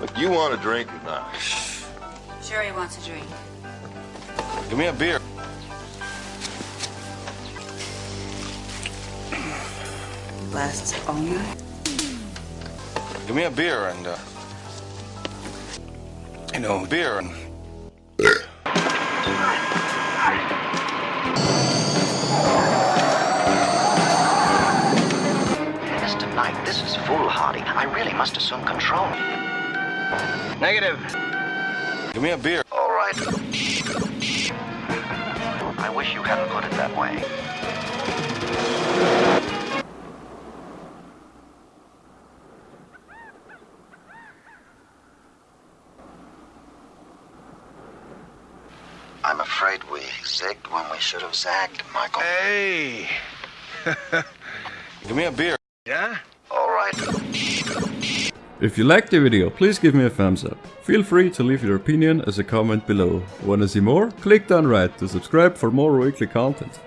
Look, you want a drink or not? Sure he wants a drink. Give me a beer. Lasts all night. Give me a beer and, uh, you know, beer and. Mr. Knight, this is foolhardy. I really must assume control. Negative. Give me a beer. All right. I wish you hadn't put it that way. I'm afraid we zigged when we should have zagged, Michael. Hey! Give me a beer. Yeah? All right. If you liked the video, please give me a thumbs up. Feel free to leave your opinion as a comment below. Wanna see more? Click down right to subscribe for more weekly content.